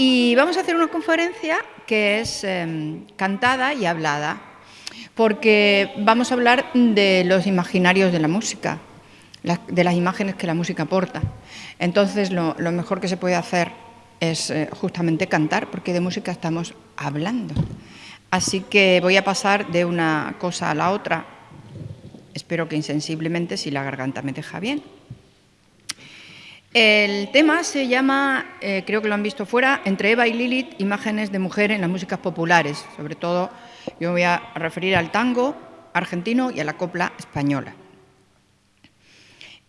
Y vamos a hacer una conferencia que es em, cantada y hablada, porque vamos a hablar de los imaginarios de la música, de las imágenes que la música aporta. Entonces, lo, mejor que se puede hacer es eh, justamente cantar, porque de música estamos hablando. Así que voy a pasar de una cosa a la otra, espero que insensiblemente, si la garganta me deja bien. El tema se llama, eh, creo que lo han visto fuera, Entre Eva y Lilith, imágenes de mujer en las músicas populares. Sobre todo yo me voy a referir al tango argentino y a la copla española.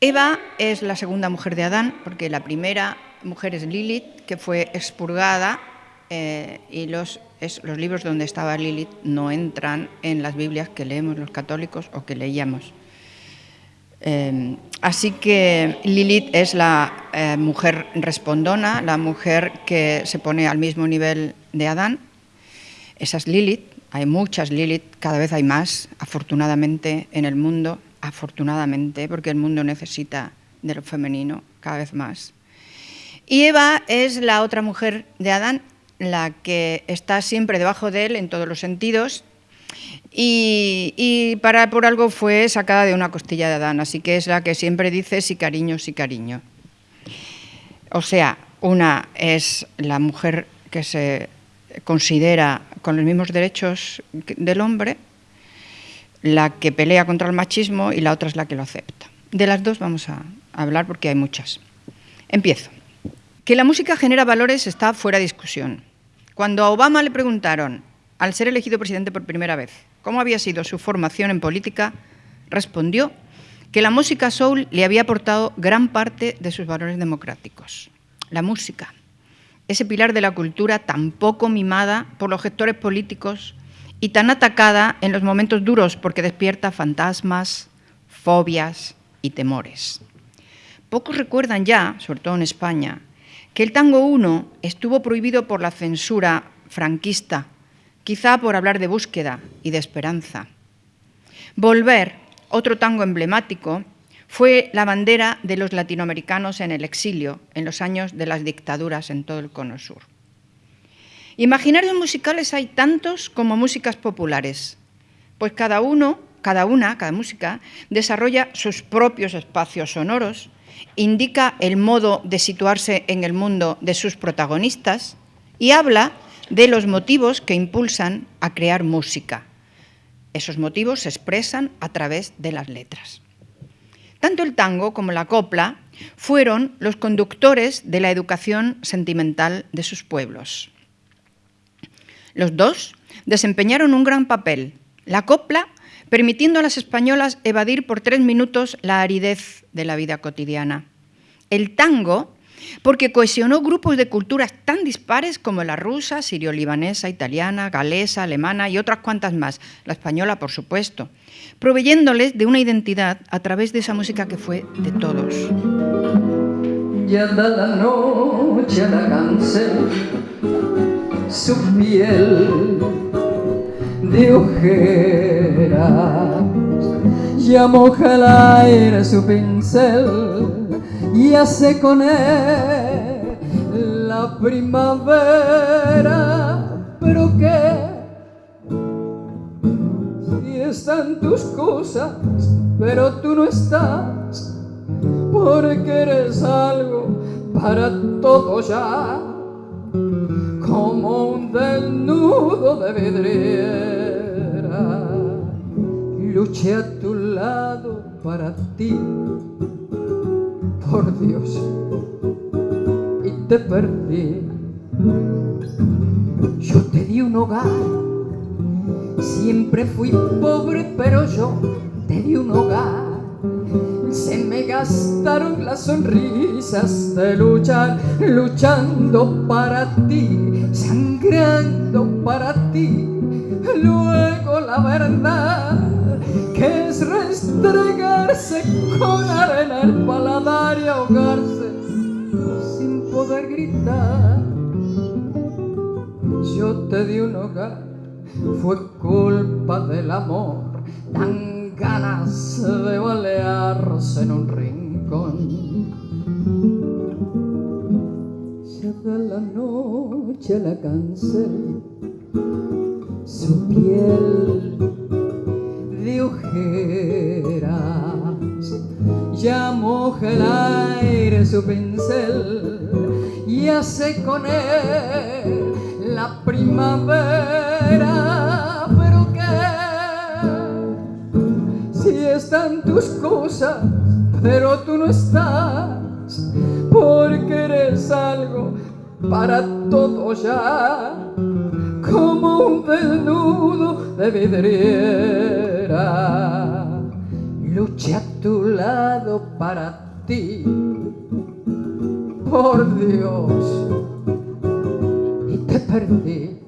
Eva es la segunda mujer de Adán, porque la primera mujer es Lilith, que fue expurgada eh, y los, los libros donde estaba Lilith no entran en las Biblias que leemos los católicos o que leíamos. Eh, así que Lilith es la eh, mujer respondona, la mujer que se pone al mismo nivel de Adán. Esa es Lilith, hay muchas Lilith, cada vez hay más, afortunadamente, en el mundo, afortunadamente, porque el mundo necesita de lo femenino cada vez más. Y Eva es la otra mujer de Adán, la que está siempre debajo de él en todos los sentidos, y, para, por algo fue sacada de una costilla de Adán, así que es la que siempre dice sí cariño, sí cariño. O sea, una es la mujer que se considera con los mismos derechos del hombre, la que pelea contra el machismo y la otra es la que lo acepta. De las dos vamos a hablar porque hay muchas. Empiezo. Que la música genera valores está fuera de discusión. Cuando a Obama le preguntaron al ser elegido presidente por primera vez, cómo había sido su formación en política, respondió que la música soul le había aportado gran parte de sus valores democráticos. La música, ese pilar de la cultura tan poco mimada por los gestores políticos y tan atacada en los momentos duros porque despierta fantasmas, fobias y temores. Pocos recuerdan ya, sobre todo en España, que el tango 1 estuvo prohibido por la censura franquista quizá por hablar de búsqueda y de esperanza. Volver, otro tango emblemático, fue la bandera de los latinoamericanos en el exilio en los años de las dictaduras en todo el cono sur. Imaginarios musicales hay tantos como músicas populares, pues cada uno, cada una, cada música, desarrolla sus propios espacios sonoros, indica el modo de situarse en el mundo de sus protagonistas y habla de los motivos que impulsan a crear música. Esos motivos se expresan a través de las letras. Tanto el tango como la copla fueron los conductores de la educación sentimental de sus pueblos. Los dos desempeñaron un gran papel. La copla permitiendo a las españolas evadir por tres minutos la aridez de la vida cotidiana. El tango porque cohesionó grupos de culturas tan dispares como la rusa, sirio-libanesa, italiana, galesa, alemana y otras cuantas más, la española por supuesto, proveyéndoles de una identidad a través de esa música que fue de todos. La noche su de ya moja el aire su pincel. Y hace con él la primavera, pero qué si están tus cosas, pero tú no estás, porque eres algo para todo ya, como un desnudo de vidriera. Luché a tu para ti por Dios y te perdí. Yo te di un hogar, siempre fui pobre, pero yo te di un hogar. Se me gastaron las sonrisas de luchar, luchando para ti, sangrando para ti. Luego la verdad que restregarse con arena el paladar y ahogarse sin poder gritar. Yo te di un hogar, fue culpa del amor, dan ganas de balearse en un rincón. Echada la noche la cancel, su piel de ya moja el aire su pincel y hace con él la primavera. Pero que si están tus cosas, pero tú no estás porque eres algo para todo ya, como un desnudo de vidriera. Luché a tu lado para ti, por Dios, y te perdí.